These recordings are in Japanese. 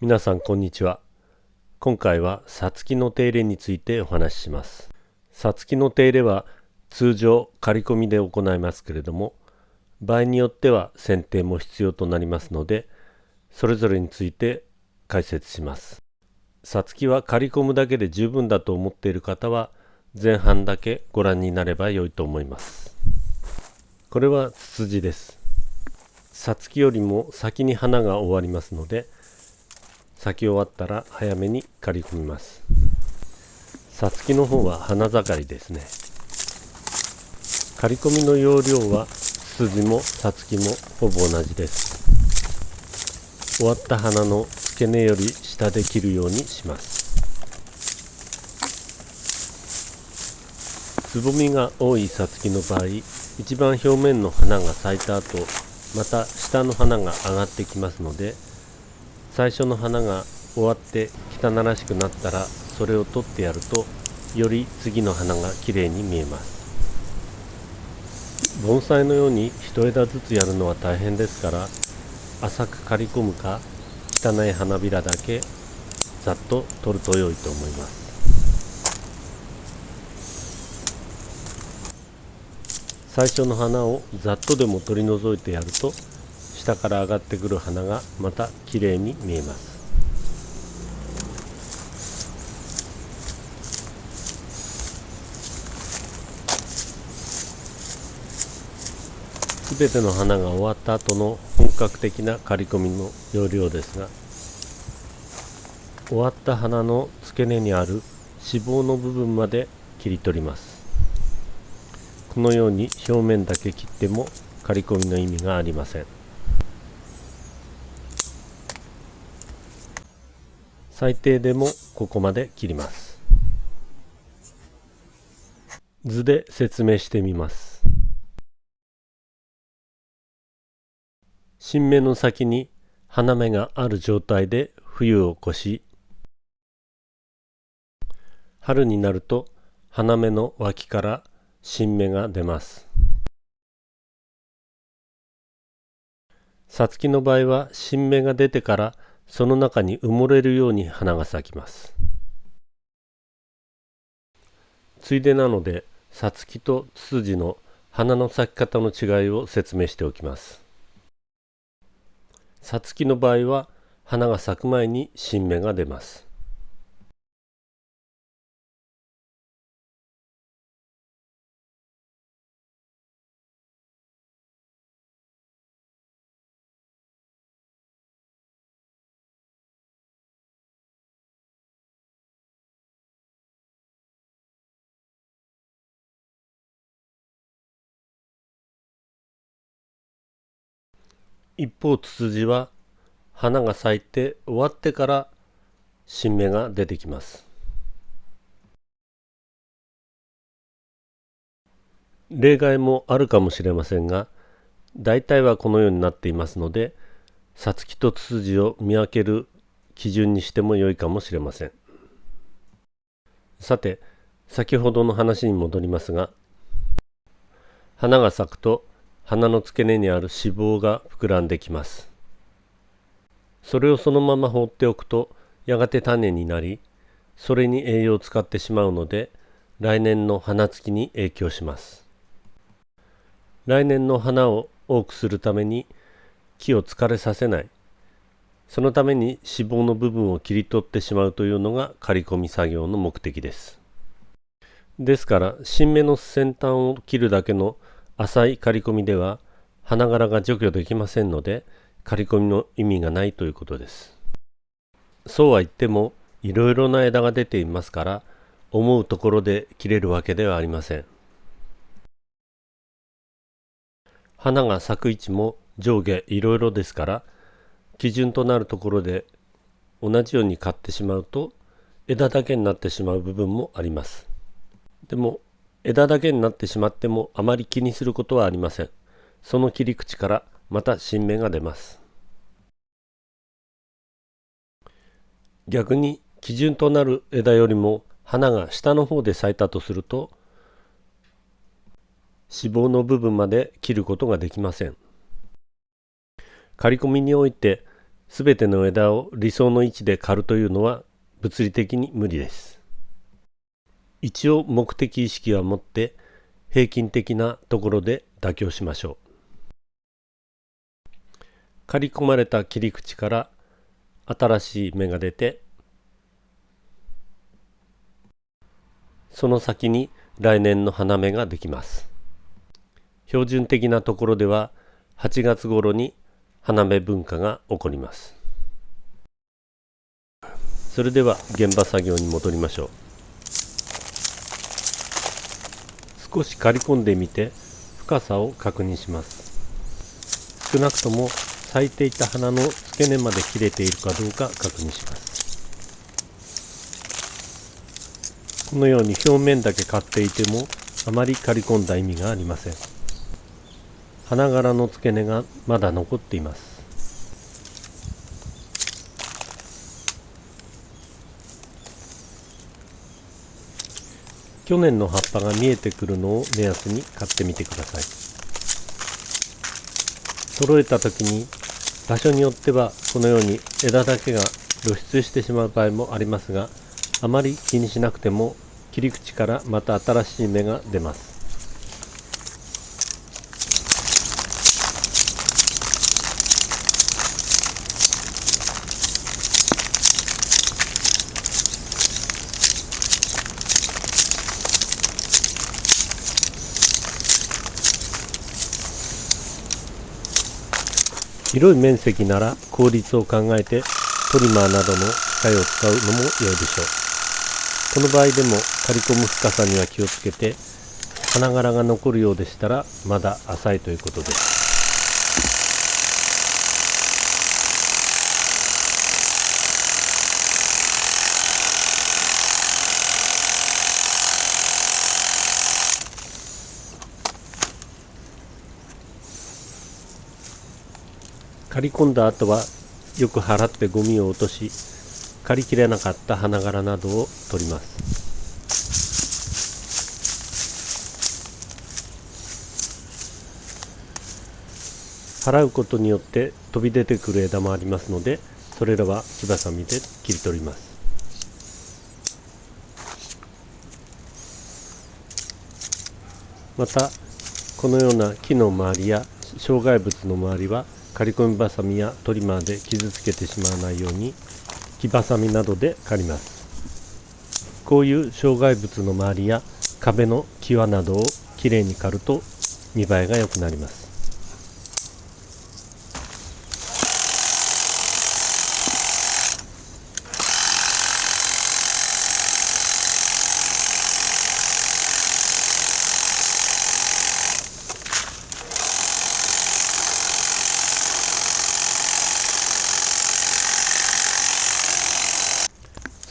皆さんこんにちは。今回はさつきの手入れについてお話しします。さつきの手入れは通常刈り込みで行いますけれども場合によっては剪定も必要となりますのでそれぞれについて解説します。さつきは刈り込むだけで十分だと思っている方は前半だけご覧になれば良いと思います。これはツツジです。さつきよりも先に花が終わりますので咲き終わったら早めに刈り込みます。さつきの方は花盛りですね。刈り込みの容量はツツジもさつきもほぼ同じです。終わった花の付け根より下で切るようにします。つぼみが多いさつきの場合一番表面の花が咲いた後また下の花が上がってきますので最初の花が終わって汚らしくなったらそれを取ってやるとより次の花がきれいに見えます。盆栽のように一枝ずつやるのは大変ですから浅く刈り込むか汚い花びらだけざっと取ると良いと思います。最初の花をざっとでも取り除いてやると下から上がってくる花がまた綺麗に見えます。すべての花が終わった後の本格的な刈り込みの要領ですが終わった花の付け根にある脂肪の部分まで切り取ります。このように表面だけ切っても刈り込みの意味がありません。最低でもここまで切ります。図で説明してみます。新芽の先に花芽がある状態で冬を越し春になると花芽の脇から新芽が出ます。さつきの場合は新芽が出てからその中に埋もれるように花が咲きます。ついでなのでさつきとツツジの花の咲き方の違いを説明しておきます。さつきの場合は花が咲く前に新芽が出ます。一方ツツジは花が咲いて終わってから新芽が出てきます。例外もあるかもしれませんが大体はこのようになっていますのでさつきとツツジを見分ける基準にしても良いかもしれません。さて先ほどの話に戻りますが花が咲くと花の付け根にある脂肪が膨らんできます。それをそのまま放っておくとやがて種になりそれに栄養を使ってしまうので来年の花つきに影響します。来年の花を多くするために木を疲れさせない。そのために脂肪の部分を切り取ってしまうというのが刈り込み作業の目的です。ですから新芽の先端を切るだけの浅い刈り込みでは花柄が除去できませんので刈り込みの意味がないということです。そうは言ってもいろいろな枝が出ていますから思うところで切れるわけではありません。花が咲く位置も上下いろいろですから基準となるところで同じように買ってしまうと枝だけになってしまう部分もあります。でも枝だけになってしまってもあまり気にすることはありません。その切り口からまた新芽が出ます。逆に基準となる枝よりも花が下の方で咲いたとすると脂肪の部分まで切ることができません。刈り込みにおいてすべての枝を理想の位置で刈るというのは物理的に無理です。一応目的意識は持って平均的なところで妥協しましょう。刈り込まれた切り口から新しい芽が出てその先に来年の花芽ができます。標準的なところでは8月頃に花芽文化が起こります。それでは現場作業に戻りましょう。少し刈り込んでみて深さを確認します。少なくとも咲いていた花の付け根まで切れているかどうか確認します。このように表面だけ刈っていてもあまり刈り込んだ意味がありません。花柄の付け根がまだ残っています去年の葉っぱが見えてくるのを目安に買ってみてください。揃えた時に場所によってはこのように枝だけが露出してしまう場合もありますがあまり気にしなくても切り口からまた新しい芽が出ます。広い面積なら効率を考えてトリマーなどの機械を使うのも良いでしょう。この場合でも刈り込む深さには気をつけて花柄が残るようでしたらまだ浅いということです。刈り込んだ後はよく払ってゴミを落とし刈りきれなかった花柄などを取ります。払うことによって飛び出てくる枝もありますのでそれらは木ばさみで切り取ります。またこのような木の周りや障害物の周りは刈り込みバサミやトリマーで傷つけてしまわないように木バサミなどで刈ります。こういう障害物の周りや壁の際などをきれいに刈ると見栄えが良くなります。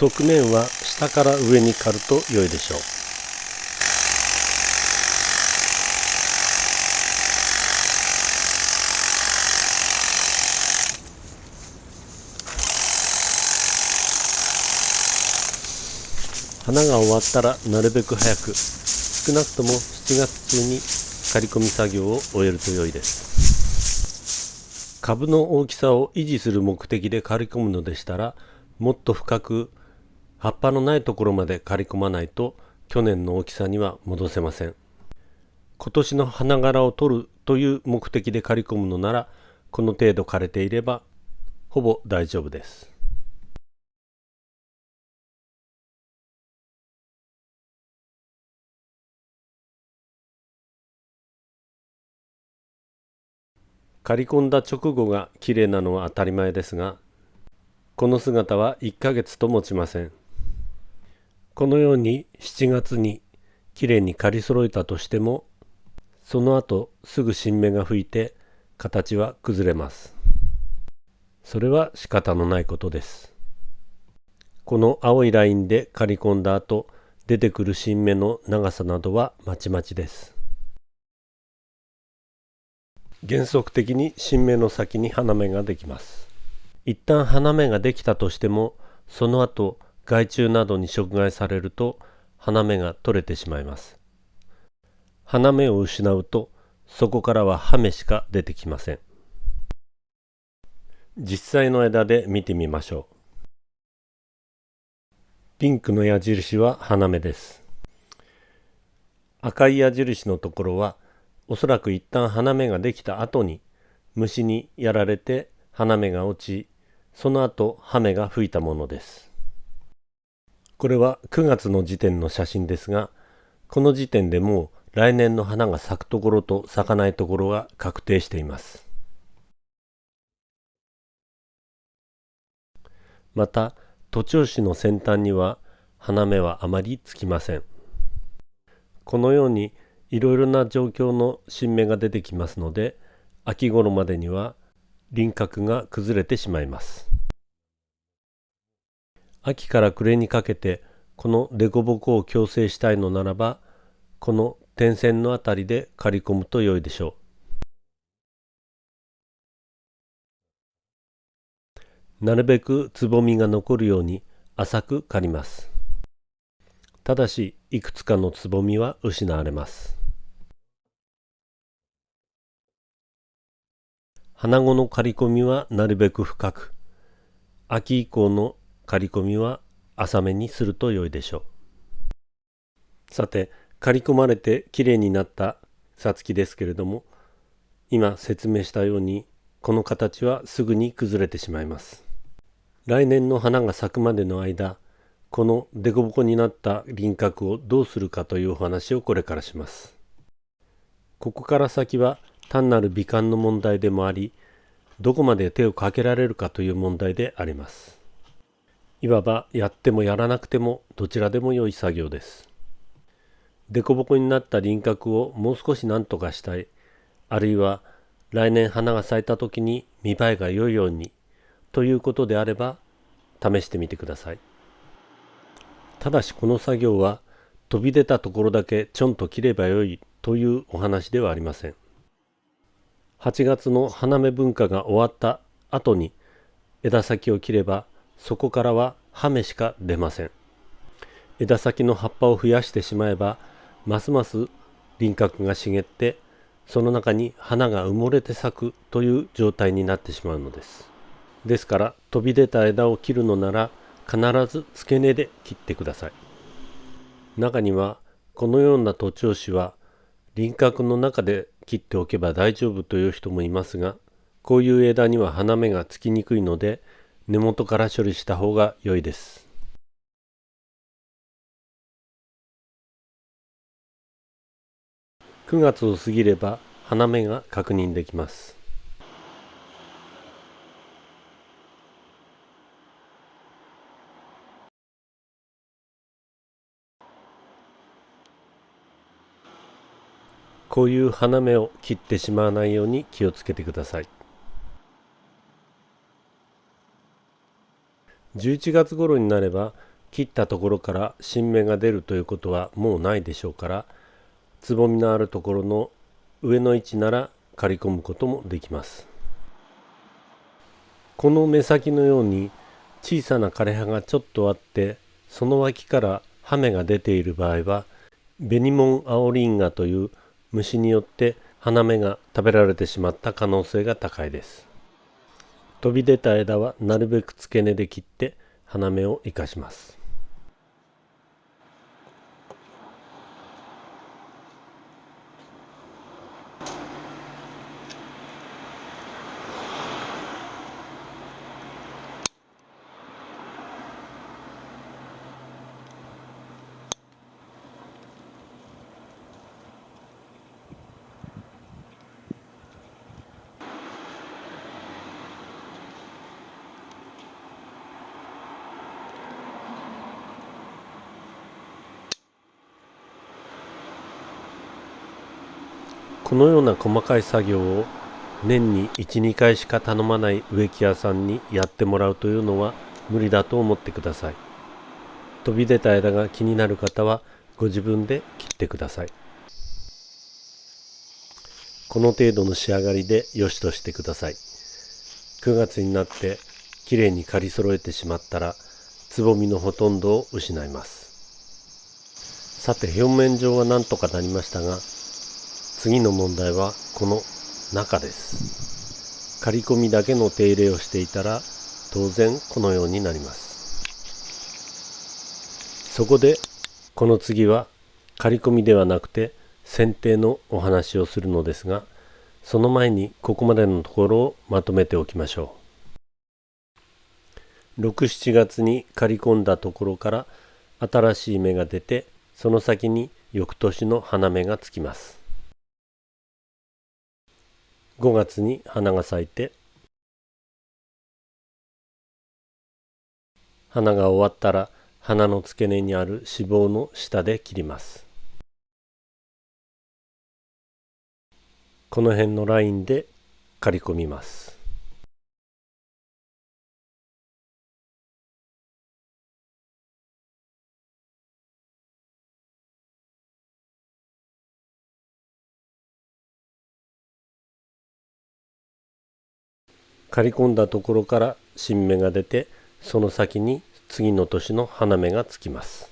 側面は下から上に刈ると良いでしょう。花が終わったらなるべく早く少なくとも7月中に刈り込み作業を終えると良いです。株の大きさを維持する目的で刈り込むのでしたらもっと深く葉っぱのないところまで刈り込まないと去年の大きさには戻せません。今年の花柄を取るという目的で刈り込むのならこの程度枯れていればほぼ大丈夫です。刈り込んだ直後がきれいなのは当たり前ですがこの姿は1ヶ月と持ちません。このように7月にきれいに刈り揃えたとしてもその後すぐ新芽が吹いて形は崩れます。それは仕方のないことです。この青いラインで刈り込んだ後出てくる新芽の長さなどはまちまちです。原則的に新芽の先に花芽ができます。一旦花芽ができたとしてもその後害虫などに食害されると花芽が取れてしまいます。花芽を失うとそこからは葉芽しか出てきません。実際の枝で見てみましょう。ピンクの矢印は花芽です。赤い矢印のところはおそらく一旦花芽ができた後に虫にやられて花芽が落ちその後葉芽が吹いたものです。これは9月の時点の写真ですがこの時点でもう来年の花が咲くところと咲かないところが確定しています。また徒長枝の先端には花芽はあまりつきません。このようにいろいろな状況の新芽が出てきますので秋頃までには輪郭が崩れてしまいます。秋から暮れにかけてこの凸凹を矯正したいのならばこの点線のあたりで刈り込むと良いでしょう。なるべくつぼみが残るように浅く刈ります。ただしいくつかのつぼみは失われます。花後の刈り込みはなるべく深く、秋以降の刈り込みは浅めにすると良いでしょう。さて、刈り込まれてきれいになったさつきですけれども、今説明したように、この形はすぐに崩れてしまいます。来年の花が咲くまでの間、この凸凹になった輪郭をどうするかというお話をこれからします。ここから先は単なる美観の問題でもありどこまで手をかけられるかという問題でありますいわばやってもやらなくてもどちらでも良い作業です。凸凹になった輪郭をもう少し何とかしたい。あるいは来年花が咲いた時に見栄えが良いようにということであれば試してみてください。ただしこの作業は飛び出たところだけちょんと切ればよいというお話ではありません。8月の花芽文化が終わった後に枝先を切ればそこからは葉芽しか出ません。枝先の葉っぱを増やしてしまえばますます輪郭が茂ってその中に花が埋もれて咲くという状態になってしまうのです。ですから飛び出た枝を切るのなら必ず付け根で切ってください。中にはこのような徒長枝は輪郭の中で切っておけば大丈夫という人もいますがこういう枝には花芽がつきにくいので根元から処理した方が良いです。9月を過ぎれば花芽が確認できます。こういう花芽を切ってしまわないように気をつけてください。11月頃になれば切ったところから新芽が出るということはもうないでしょうからつぼみのあるところの上の位置なら刈り込むこともできます。この目先のように小さな枯葉がちょっとあってその脇から葉芽が出ている場合はベニモンアオリンガという虫によって花芽が食べられてしまった可能性が高いです。飛び出た枝はなるべく付け根で切って花芽を生かします。このような細かい作業を年に12回しか頼まない植木屋さんにやってもらうというのは無理だと思ってください。飛び出た枝が気になる方はご自分で切ってください。この程度の仕上がりで良しとしてください。9月になってきれいに刈り揃えてしまったらつぼみのほとんどを失います。さて表面上は何とかなりましたが次の問題はこの中です。刈り込みだけの手入れをしていたら当然このようになります。そこでこの次は刈り込みではなくて剪定のお話をするのですがその前にここまでのところをまとめておきましょう。67月に刈り込んだところから新しい芽が出てその先に翌年の花芽がつきます。5月に花が咲いて花が終わったら花の付け根にある脂肪の下で切ります。この辺のラインで刈り込みます。刈り込んだところから新芽が出てその先に次の年の花芽がつきます。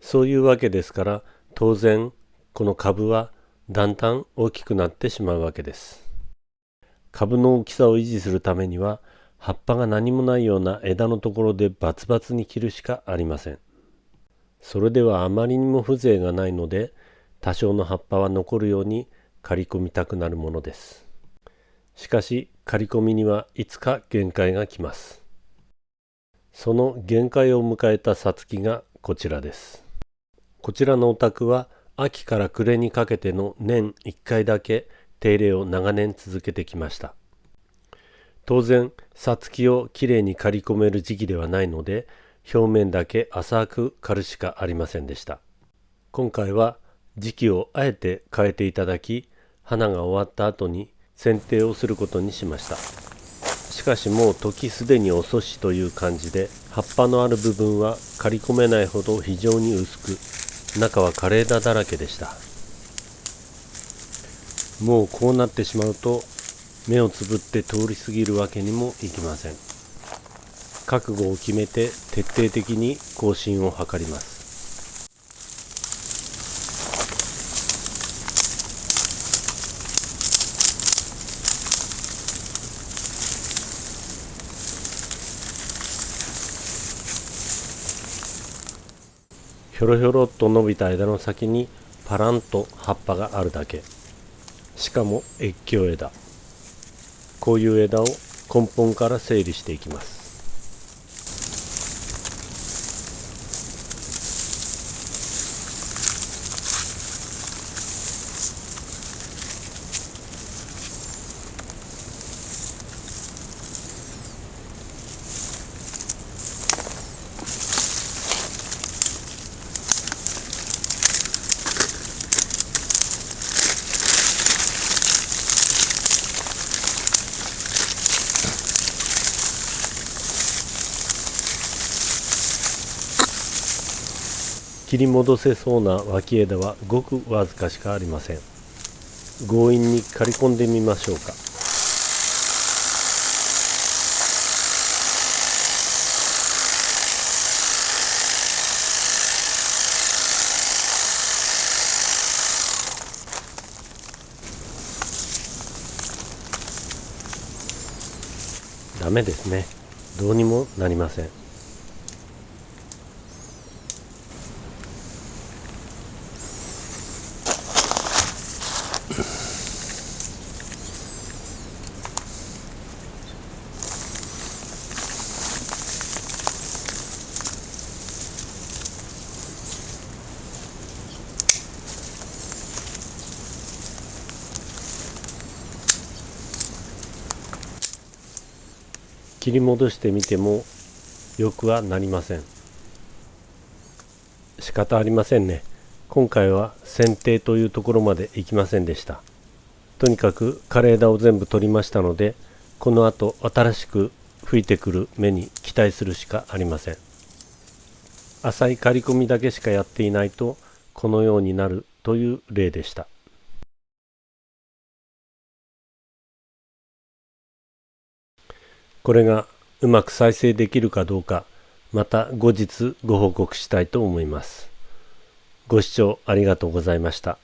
そういうわけですから当然この株はだんだん大きくなってしまうわけです。株の大きさを維持するためには葉っぱが何もないような枝のところでバツバツに切るしかありません。それではあまりにも風情がないので多少の葉っぱは残るように刈り込みたくなるものです。しかし刈り込みにはいつか限界が来ます。その限界を迎えたさつきがこちらです。こちらのお宅は秋から暮れにかけての年1回だけ手入れを長年続けてきました。当然、さつきをきれいに刈り込める時期ではないので、表面だけ浅く刈るしかありませんでした。今回は時期をあえて変えていただき、花が終わった後に剪定をすることにしました。しかしもう時すでに遅しという感じで葉っぱのある部分は刈り込めないほど非常に薄く中は枯れ枝だらけでした。もうこうなってしまうと目をつぶって通り過ぎるわけにもいきません。覚悟を決めて徹底的に更新を図ります。ひょろひょろっと伸びた枝の先にパランと葉っぱがあるだけ。しかも越境枝。こういう枝を根本から整理していきます。切り戻せそうな脇枝はごくわずかしかありません。強引に刈り込んでみましょうか。ダメですね。どうにもなりません。り戻してみてもよくはなりません。仕方ありませんね。今回は剪定というところまで行きませんでした。とにかく枯れ枝を全部取りましたのでこの後新しく吹いてくる芽に期待するしかありません。浅い刈り込みだけしかやっていないとこのようになるという例でした。これがうまく再生できるかどうかまた後日ご報告したいと思います。ご視聴ありがとうございました。